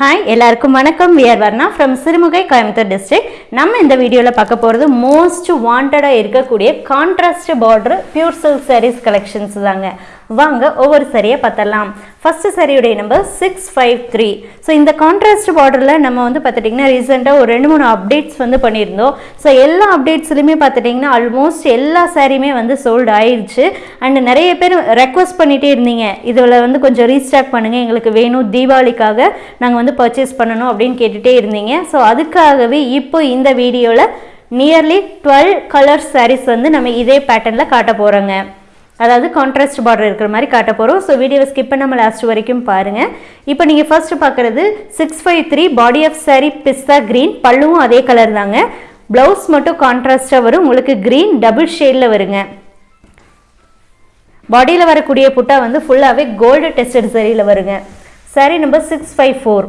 Hi எல்லாருக்கும் வணக்கம். We're Varna from Sirumugai Coimbatore district நம்ம இந்த வீடியோவில் பார்க்க போகிறது மோஸ்ட் வாண்டடாக இருக்கக்கூடிய contrast border pure silk saris collections தாங்க. வாங்க ஒவ்வொரு சரியை பார்த்தரலாம் first சரியுடைய number six five three so இந்த கான்ட்ராஸ்ட் பார்டரில் நம்ம வந்து பார்த்துட்டிங்கன்னா ரீசெண்டாக ஒரு ரெண்டு மூணு அப்டேட்ஸ் வந்து பண்ணியிருந்தோம். ஸோ எல்லா அப்டேட்ஸ்லையுமே பார்த்துட்டிங்கன்னா ஆல்மோஸ்ட் எல்லா சாரியுமே வந்து சோல்டு ஆயிடுச்சு அண்ட் நிறைய பேர் ரெக்வஸ்ட் பண்ணிகிட்டே இருந்தீங்க. இதில் வந்து கொஞ்சம் ரீஸ்டாக் பண்ணுங்கள் எங்களுக்கு வேணும். தீபாவளிக்காக நாங்கள் வந்து பர்ச்சேஸ் பண்ணணும் அப்படின்னு கேட்டுகிட்டே இருந்தீங்க. ஸோ அதுக்காகவே இப்போ இந்த வீடியோவில் நியர்லி டுவெல் கலர் சாரீஸ் வந்து நம்ம இதே பேட்டர்னில் காட்ட போகிறோங்க அதாவது கான்ட்ராஸ்ட் பார்டர் இருக்கிற மாதிரி காட்ட போகிறோம் ஸோ வீடியோவை ஸ்கிப் பண்ணாமல் லாஸ்ட் வரைக்கும் பாருங்கள் இப்போ நீங்கள் ஃபர்ஸ்ட் பார்க்குறது six five three body of sari pista green பல்லுவும் அதே கலர் தாங்க. ப்ளவுஸ் மட்டும் கான்ட்ராஸ்ட்டாக வரும். உங்களுக்கு க்ரீன் டபுள் ஷேடில் வருங்க. பாடியில் வரக்கூடிய புட்டா வந்து ஃபுல்லாகவே கோல்டு டெஸ்டட் சரியில் வருங்க. Sari number six five four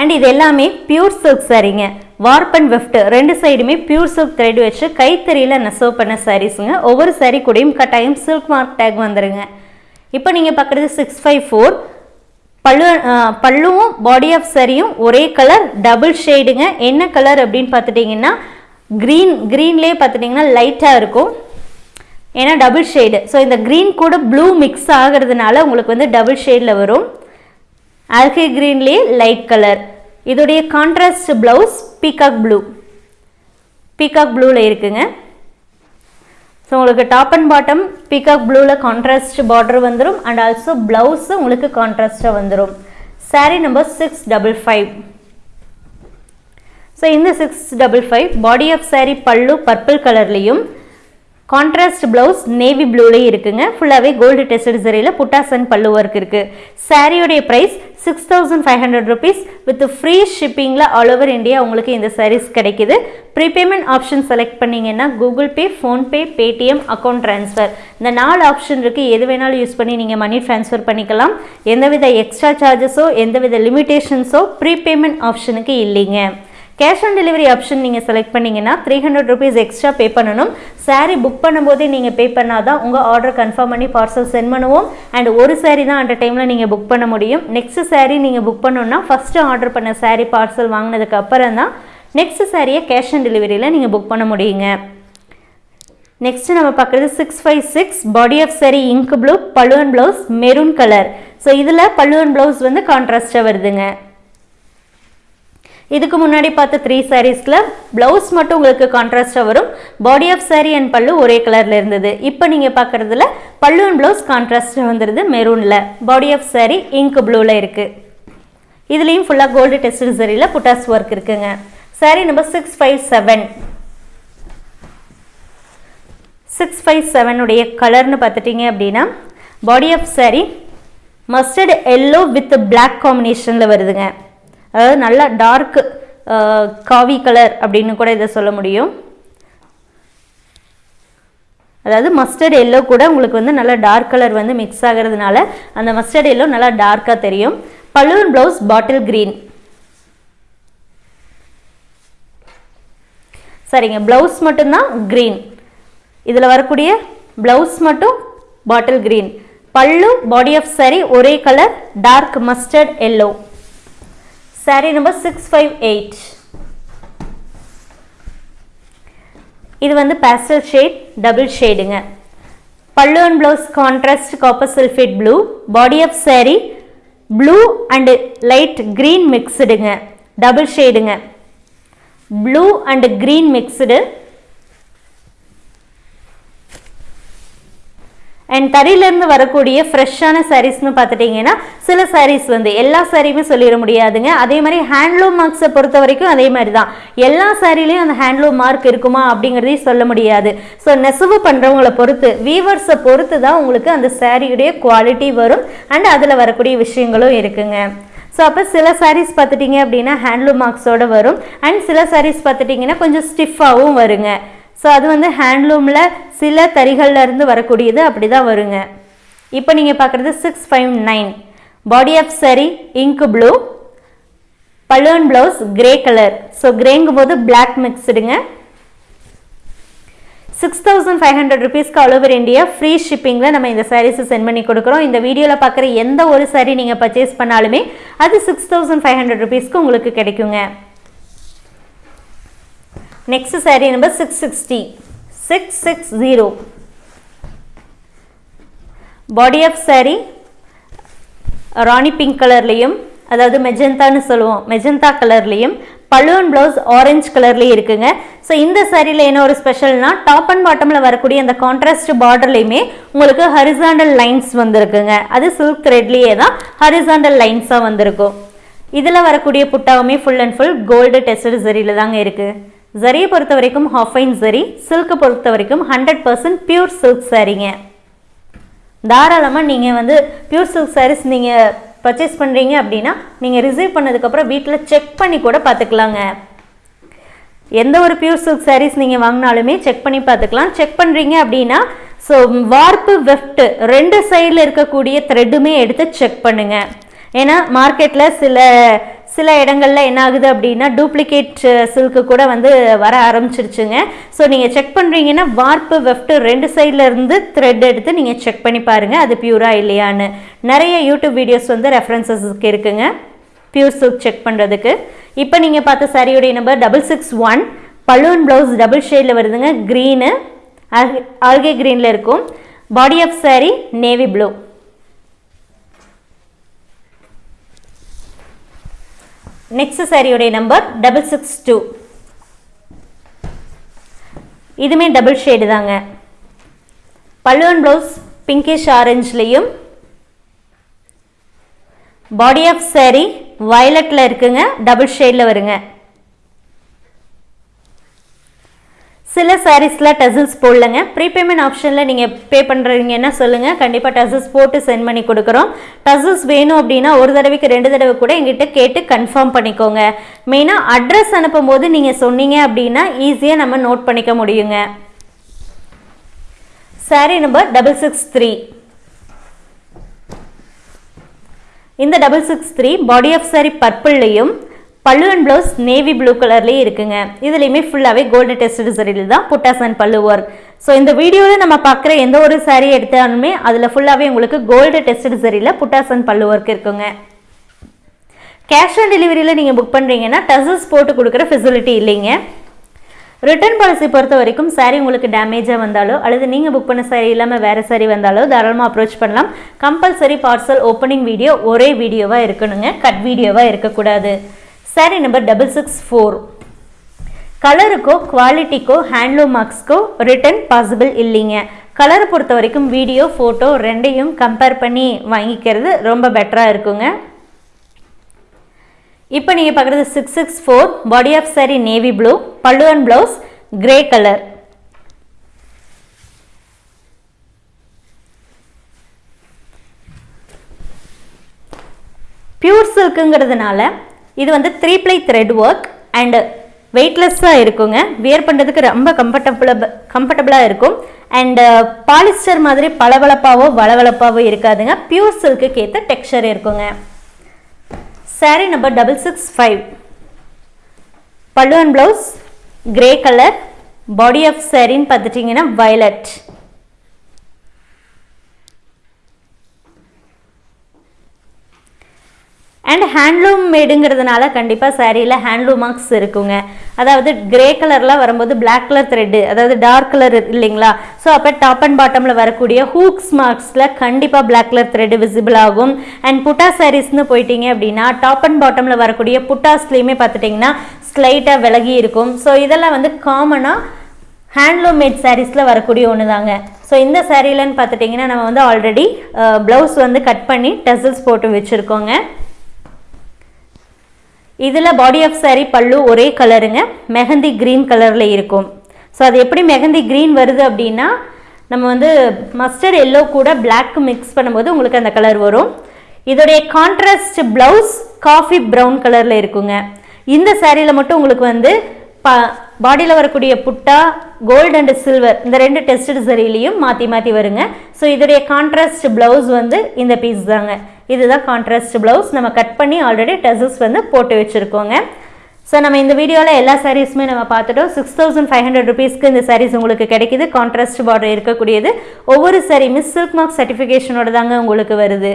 and இது எல்லாமே பியூர் சில்க் சாரீங்க வார்ப் அண்ட் வெஃப்ட் ரெண்டு சைடுமே பியூர் சில்க் த்ரெட் வச்சு கைத்தறியில் நெசவு பண்ண சாரீஸுங்க ஒவ்வொரு சாரீ கூடயும் கட்டாயம் சில்க் மார்க் டேக் வந்துடுங்க இப்போ நீங்கள் பார்க்குறது சிக்ஸ் ஃபைவ் ஃபோர் பல்லு பல்லுவும் பாடி ஆஃப் சரியும் ஒரே கலர் டபுள் ஷேடுங்க என்ன கலர் அப்படின்னு பார்த்துட்டிங்கன்னா க்ரீன் க்ரீன்லேயே பார்த்துட்டிங்கன்னா லைட்டாக இருக்கும். ஏன்னா டபுள் ஷேடு ஸோ இந்த க்ரீன் கூட ப்ளூ மிக்ஸ் ஆகிறதுனால உங்களுக்கு வந்து டபுள் ஷேடில் வரும். ஆல்கே க்ரீன்லேயே லைட் கலர் இதோடைய contrast blouse peacock blue peacock ப்ளூவில் இருக்குங்க. ஸோ உங்களுக்கு டாப் அண்ட் பாட்டம் பீகாக் ப்ளூவில் கான்ட்ராஸ்ட் பார்டர் வந்துடும் அண்ட் ஆல்சோ ப்ளவுஸும் உங்களுக்கு கான்ட்ராஸ்ட்டாக வந்துடும் sari number six double five so இந்த six double five body of sari pallu purple கலர்லேயும் கான்ட்ராஸ்ட் ப்ளவுஸ் நேவி ப்ளூலேயே இருக்குங்க. ஃபுல்லாகவே கோல்டு டெஸ்டட் சரியில் புட்டாசன் பல்லு ஒர்க் இருக்குது சாரியோடைய price six thousand five hundred rupees with free ஷிப்பிங்கில் all over India உங்களுக்கு இந்த சாரீஸ் கிடைக்குது. Prepayment option select பண்ணிங்கன்னா Google Pay PhonePe Paytm account transfer இந்த நாலு ஆப்ஷன் இருக்குது எது வேணாலும் யூஸ் பண்ணி நீங்கள் மணி ட்ரான்ஸ்ஃபர் பண்ணிக்கலாம். எந்தவித எக்ஸ்ட்ரா சார்ஜஸோ எந்தவித லிமிட்டேஷன்ஸோ ப்ரீபேமெண்ட் ஆப்ஷனுக்கு இல்லைங்க. கேஷ் ஆன் டெலிவரி ஆப்ஷன் நீங்கள் செலக்ட் பண்ணீங்கன்னா three hundred rupees extra pay பண்ணணும். சாரீ புக் பண்ணும்போதே நீங்கள் பே பண்ணால் தான் உங்கள் ஆர்டர் கன்ஃபார்ம் பண்ணி பார்சல் சென்ட் பண்ணுவோம். அண்ட் ஒரு சாரீ தான் அந்த டைமில் நீங்கள் புக் பண்ண முடியும். நெக்ஸ்ட் சாரீ நீங்கள் புக் பண்ணணும்னா ஃபஸ்ட்டு ஆர்டர் பண்ண சாரீ பார்சல் வாங்கினதுக்கு அப்புறம் தான் நெக்ஸ்ட் சாரியை கேஷ் ஆன் டெலிவரியில் நீங்கள் புக் பண்ண முடியுங்க. நெக்ஸ்ட்டு நம்ம பார்க்குறது six five six body of sari ink blue பழுவன் blouse maroon colour so இதில் பழுவன் ப்ளவுஸ் வந்து கான்ட்ராஸ்டாக வருதுங்க. இதுக்கு முன்னாடி பார்த்த த்ரீ சாரீஸில் ப்ளவுஸ் மட்டும் உங்களுக்கு கான்ட்ராஸ்டாக வரும். பாடி ஆஃப் சாரீ அண்ட் பல்லு ஒரே கலரில் இருந்தது. இப்போ நீங்கள் பார்க்குறதுல பல்லு அண்ட் ப்ளவுஸ் கான்ட்ராஸ்டாக வந்துருது மெரூனில் பாடி ஆஃப் சாரீ இங்க் ப்ளூவில் இருக்குது இதுலேயும் ஃபுல்லாக கோல்டு டெஸ்ட் சரியில் புட்டாஸ் ஒர்க் இருக்குங்க. Sari number six five seven six five செவனுடைய கலர்னு பார்த்துட்டிங்க அப்படின்னா body of sari mustard yellow with black காம்பினேஷனில் வருதுங்க. அதாவது நல்லா டார்க் காவி கலர் அப்படின்னு கூட இதை சொல்ல முடியும். அதாவது மஸ்டர்ட் எல்லோ கூட உங்களுக்கு வந்து நல்லா டார்க் கலர் வந்து மிக்ஸ் ஆகிறதுனால அந்த மஸ்டர்ட் எல்லோ நல்லா டார்க்காக தெரியும். பலூன் ப்ளவுஸ் பாட்டில் க்ரீன் சரிங்க ப்ளவுஸ் மட்டும்தான் க்ரீன் இதில் வரக்கூடிய ப்ளவுஸ் மட்டும் bottle green pallu body of saree ஒரே colour dark mustard yellow saree number six five eight இது வந்து pastel shade double ஷேடுங்க pallu and blouse contrast copper sulphate blue body of saree blue and light green மிக்ஸ்டுங்க double ஷேடுங்க blue and green mixed and தறியிலேருந்து வரக்கூடிய ஃப்ரெஷ்ஷான சாரீஸ்னு பார்த்துட்டிங்கன்னா சில சாரீஸ் வந்து எல்லா சாரியுமே சொல்லிட முடியாதுங்க. அதே மாதிரி ஹேண்ட்லூம் மார்க்ஸை பொறுத்த வரைக்கும் அதே மாதிரி தான் எல்லா சாரிலையும் அந்த ஹேண்ட்லூம் மார்க் இருக்குமா அப்படிங்கிறதையும் சொல்ல முடியாது. ஸோ நெசவு பண்ணுறவங்கள பொறுத்து வீவர்ஸை பொறுத்து தான் உங்களுக்கு அந்த சாரியுடைய குவாலிட்டி வரும். அண்ட் அதில் வரக்கூடிய விஷயங்களும் இருக்குங்க. ஸோ அப்போ சில சாரீஸ் பார்த்துட்டிங்க அப்படின்னா ஹேண்ட்லூம் மார்க்ஸோட வரும். அண்ட் சில சாரீஸ் பார்த்துட்டிங்கன்னா கொஞ்சம் ஸ்டிஃபாகவும் வருங்க. ஸோ அது வந்து ஹேண்ட்லூமில் சில தறிகள்லருந்து வரக்கூடியது அப்படி தான் வருங்க. இப்போ நீங்கள் பார்க்குறது six five nine body of sari ink blue balloon blouse grey colour so கிரேங்கும் போது பிளாக் மிக்ஸ்டுங்க சிக்ஸ் தௌசண்ட் ஃபைவ் ஹண்ட்ரட் ருபீஸ்க்கு ஆல் ஓவர் இந்தியா ஃப்ரீ ஷிப்பிங்கில் நம்ம இந்த சாரீஸை சென்ட் பண்ணி கொடுக்குறோம். இந்த வீடியோவில் பார்க்குற எந்த ஒரு சாரீ நீங்கள் பர்ச்சேஸ் பண்ணாலுமே அது சிக்ஸ் தௌசண்ட் ஃபைவ் ஹண்ட்ரட் ருபீஸ்க்கு உங்களுக்கு கிடைக்குங்க. Next sari number six sixty six six zero body of sari Rani pink கலர்லேயும் அதாவது மெஜந்தான்னு சொல்லுவோம் மெஜந்தா கலர்லேயும் பலூன் ப்ளவுஸ் ஆரஞ்சு கலர்லேயும் இருக்குங்க. ஸோ இந்த சாரியில் என்ன ஒரு ஸ்பெஷல்னா டாப் அண்ட் பாட்டமில் வரக்கூடிய அந்த கான்ட்ராஸ்ட் பார்டர்லையுமே உங்களுக்கு ஹரிசாண்டல் லைன்ஸ் வந்திருக்குங்க. அது சில்க் த்ரெட்லேயே தான் ஹரிசாண்டல் லைன்ஸாக வந்திருக்கும். இதில் வரக்கூடிய புட்டாவுமே full and full gold tested தாங்க இருக்குது ஜரியை பொறுத்த வரைக்கும் ஹாஃபைன் ஜரி சில்க்கை பொறுத்த வரைக்கும் ஹண்ட்ரட் பர்சன்ட் பியூர் சில்க் சாரீங்க தாராளமாக நீங்கள் வந்து பியூர் சில்க் சாரீஸ் நீங்கள் பர்ச்சேஸ் பண்ணுறீங்க அப்படின்னா நீங்கள் ரிசீவ் பண்ணதுக்கப்புறம் வீட்டில் செக் பண்ணி கூட பார்த்துக்கலாங்க எந்த ஒரு பியூர் சில்க் சாரீஸ் நீங்கள் வாங்கினாலுமே செக் பண்ணி பார்த்துக்கலாம் செக் பண்ணுறீங்க அப்படின்னா ஸோ வார்ப்பு வெஃப்ட் ரெண்டு சைடில் இருக்கக்கூடிய த்ரெட்டுமே எடுத்து செக் பண்ணுங்கள் ஏன்னா மார்க்கெட்டில் சில சில இடங்கள்ல என்ன ஆகுது அப்படின்னா டூப்ளிகேட் சில்க்கு கூட வந்து வர ஆரம்பிச்சிருச்சுங்க ஸோ நீங்கள் செக் பண்ணுறீங்கன்னா வார்ப்பு வெஃப்ட் ரெண்டு சைடில் இருந்து த்ரெட் எடுத்து நீங்கள் செக் பண்ணி பாருங்கள் அது பியூரா இல்லையான்னு நிறைய யூடியூப் வீடியோஸ் வந்து ரெஃபரன்சஸ்க்கு இருக்குங்க பியூர் சில்க் செக் பண்ணுறதுக்கு இப்போ நீங்கள் பார்த்த சாரியுடைய number double six one balloon blouse double ஷேடில் வருதுங்க க்ரீனு ஆல்கே க்ரீனில் இருக்கும் body of sari navy blue next சாரியுடைய நம்பர் டபுள் சிக்ஸ் டூ இதுமே டபுள் ஷேடு தாங்க. பல்லுவன் ப்ளவுஸ் பிங்கிஷ் ஆரஞ்சுலேயும் பாடி ஆஃப் சாரி வயலட்டில் இருக்குங்க டபுள் ஷேடில் வருங்க. சில சாரீஸில் டசில்ஸ் போடலங்க. ப்ரீபேமெண்ட் ஆப்ஷனில் நீங்கள் பே பண்ணுறீங்கன்னா சொல்லுங்கள் கண்டிப்பாக டசில்ஸ் போட்டு சென்ட் பண்ணி கொடுக்குறோம். டசில்ஸ் வேணும் அப்படின்னா ஒரு தடவைக்கு ரெண்டு தடவை கூட எங்கிட்ட கேட்டு கன்ஃபார்ம் பண்ணிக்கோங்க. மெயினாக அட்ரஸ் அனுப்பும் போது நீங்கள் சொன்னீங்க அப்படின்னா ஈஸியாக நம்ம நோட் பண்ணிக்க முடியுங்க. Sari number double six three இந்த double six three body of sari பர்பிள்லையும் pallu and blouse navy blue கலர்லேயே இருக்குங்க. இதுலேயுமே ஃபுல்லாகவே கோல்டு டெஸ்ட் சரியில் தான் புட்டாஸ் அண்ட் பல்லு ஒர்க் ஸோ இந்த வீடியோவில் நம்ம பார்க்குற எந்த ஒரு சாரீ எடுத்தாலுமே அதில் ஃபுல்லாகவே உங்களுக்கு கோல்டு டெஸ்ட் சரியில் புட்டாஸ் அண்ட் பல்லு ஒர்க் இருக்குங்க. கேஷ் ஆன் டெலிவரியில் நீங்கள் புக் பண்ணுறீங்கன்னா டசஸ் போட்டு கொடுக்குற ஃபெசிலிட்டி இல்லைங்க. ரிட்டர்ன் பாலிசி பொறுத்த வரைக்கும் சாரீ உங்களுக்கு டேமேஜாக வந்தாலோ அல்லது நீங்கள் புக் பண்ண சாரீ இல்லாமல் வேறு சாரீ வந்தாலோ தாராளமாக அப்ரோச் பண்ணலாம். கம்பல்சரி பார்சல் ஓப்பனிங் வீடியோ ஒரே வீடியோவாக இருக்கணுங்க. கட் வீடியோவாக இருக்கக்கூடாது. Sari number double six four கலருக்கோ குவாலிட்டிக்கோ ஹேண்ட்லூம் மார்க்ஸ்க்கோ ரிட்டன் பாசிபிள் இல்லைங்க கலரை பொறுத்த வரைக்கும் வீடியோ ஃபோட்டோ ரெண்டையும் கம்பேர் பண்ணி வாங்கிக்கிறது ரொம்ப பெட்டராக இருக்குங்க இப்போ நீங்கள் பார்க்குறது six six four body of sari navy blue பல்லுவன் and blouse grey colour pure சில்க்குங்கிறதுனால இது வந்து three ply thread work and வெயிட்லெஸ்ஸாக இருக்குங்க. வியர் பண்ணுறதுக்கு ரொம்ப கம்ஃபர்டபுளாக கம்ஃபர்டபுளாக இருக்கும். அண்டு பாலிஸ்டர் மாதிரி பளபளப்பாவோ வளவளப்பாவோ இருக்காதுங்க. பியூர் சில்க்குக்கு ஏற்ற டெக்ஸ்சர் இருக்குங்க. Sari number double six five pallu and blouse grey colour body of சாரின்னு பார்த்துட்டிங்கன்னா வயலட் அண்ட் ஹேண்ட்லூம் மேடுங்கிறதுனால கண்டிப்பாக சாரியில் ஹேண்ட்லூம் மார்க்ஸ் இருக்குங்க. அதாவது கிரே கலரில் வரும்போது பிளாக் கலர் த்ரெட்டு அதாவது டார்க் கலர் இல்லைங்களா? ஸோ அப்போ டாப் அண்ட் பாட்டமில் வரக்கூடிய ஹூக்ஸ் மார்க்ஸில் கண்டிப்பாக பிளாக் கலர் த்ரெட்டு விசிபிள் ஆகும். அண்ட் புட்டா சாரீஸ்னு போயிட்டீங்க அப்படின்னா டாப் அண்ட் பாட்டமில் வரக்கூடிய புட்டாஸ்லேயுமே பார்த்துட்டிங்கன்னா ஸ்லைட்டாக விலகி இருக்கும். ஸோ இதெல்லாம் வந்து காமனாக ஹேண்ட்லூம் மேட் சாரீஸில் வரக்கூடிய ஒன்று தாங்க ஸோ இந்த சாரீலன்னு பார்த்துட்டிங்கன்னா நம்ம வந்து ஆல்ரெடி ப்ளவுஸ் வந்து கட் பண்ணி டசல்ஸ் போட்டு வச்சுருக்கோங்க. இதில் பாடி ஆஃப் சாரி பல்லு ஒரே கலருங்க மெஹந்தி க்ரீன் கலரில் இருக்கும். ஸோ அது எப்படி மெஹந்தி க்ரீன் வருது அப்படின்னா நம்ம வந்து மஸ்டர்ட் எல்லோ கூட பிளாக் மிக்ஸ் பண்ணும்போது உங்களுக்கு அந்த கலர் வரும். இதோடைய கான்ட்ராஸ்ட் ப்ளவுஸ் காஃபி ப்ரௌன் கலரில் இருக்குங்க. இந்த சேரீயில் மட்டும் உங்களுக்கு வந்து ப பாடியில் வரக்கூடிய புட்டா கோல்டு அண்ட் சில்வர் இந்த ரெண்டு டெஸ்டட் சரிலையும் மாற்றி மாற்றி வருங்க. ஸோ இதோடைய கான்ட்ராஸ்ட் ப்ளவுஸ் வந்து இந்த பீஸ் தாங்க. இதுதான் கான்ட்ராஸ்ட் ப்ளவுஸ் நம்ம கட் பண்ணி ஆல்ரெடி டெசஸ் வந்து போட்டு வச்சுருக்கோங்க. ஸோ நம்ம இந்த வீடியோவில் எல்லா சாரீஸுமே நம்ம பார்த்துட்டோம். சிக்ஸ் தௌசண்ட் ஃபைவ் ஹண்ட்ரட் ருபீஸ்க்கு இந்த சாரீஸ் உங்களுக்கு கிடைக்குது. கான்ட்ராஸ்ட் பார்டர் இருக்கக்கூடியது. ஒவ்வொரு சாரியுமே சில்க் மார்க் சர்டிஃபிகேஷனோட தாங்க உங்களுக்கு வருது.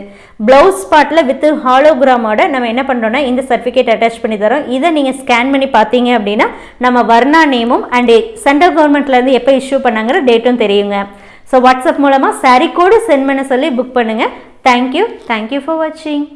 ப்ளவுஸ் பாட்டில் வித் ஹாலோகிராமோட நம்ம என்ன பண்ணுறோம்னா இந்த சர்டிஃபிகேட் அட்டாச் பண்ணி தரோம். இதை நீங்கள் ஸ்கேன் பண்ணி பார்த்தீங்க அப்படின்னா நம்ம வர்ணா நேமும் அண்ட் சென்ட்ரல் கவர்மெண்ட்லேருந்து எப்போ இஷ்யூ பண்ணாங்கிற டேட்டும் தெரியுங்க. ஸோ வாட்ஸ்அப் மூலமாக சாரீ கோடு சென்ட் பண்ண சொல்லி புக் பண்ணுங்கள் தேங்க்யூ தேங்க்யூ ஃபார் வாட்சிங்